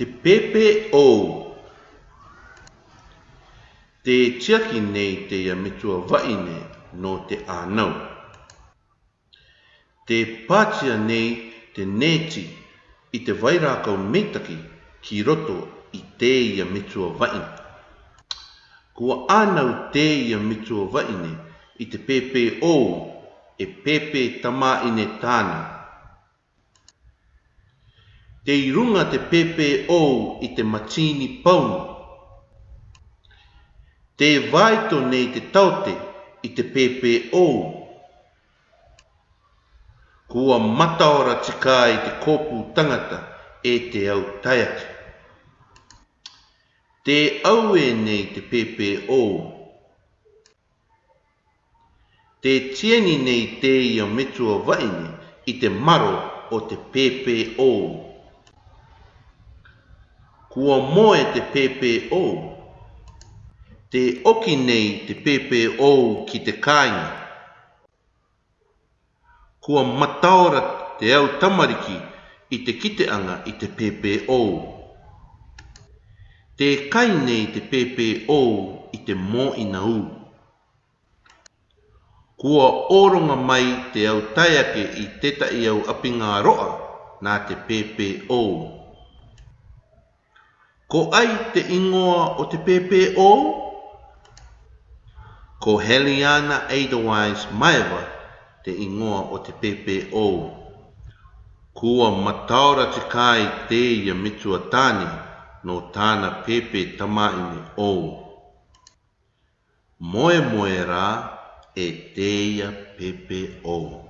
te pepe o te tiaki nei te ia metua waine no te ānau. Te pātia nei te neti i te vairākau metaki ki roto i te ia metua waine. Kua ānau te ia metua waine i te pepe o e pepe tamā ine tāna. tāna he runga te pepe ou i te matini pau. Te waito nei te taute i te pepe ou. Kua mataora tika i te kopu tangata e te au taiake. Te aue nei te pepe ou. Te tieni nei te ia metua vaine i te maro o te pepe Te maro o te pepe ou kua moe te PPO. Te oki nei te PPO ki te kāinga. Kua mataura te au tamariki i te kiteanga i te PPO. Te kai nei te PPO i te mō ina u. Kua oronga mai te au taiake i teta i au apinga roa nā te PPO. PPO. Ko ai te ingoa o te pepe o? Ko Heliana Edelweiss maewa te ingoa o te pepe o. Kua mataura te kai te ia mitua tāne no tāna pepe tamaini o. o. Moe moe rā e te ia pepe o.